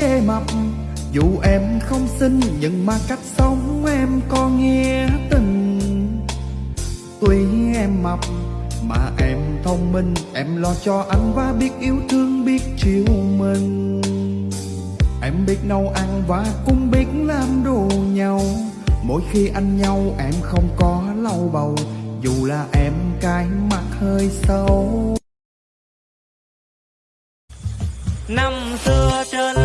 ghê mập. Dù em không xinh, nhưng mà cách sống em có nghĩa tình. Tuy em mập, mà em thông minh, Em lo cho anh và biết yêu thương, biết chiều mình. Em biết nấu ăn và cũng biết làm đồ nhau. Mỗi khi anh nhau, em không có lau bầu, Dù là em cái mặt hơi xấu Năm xưa trên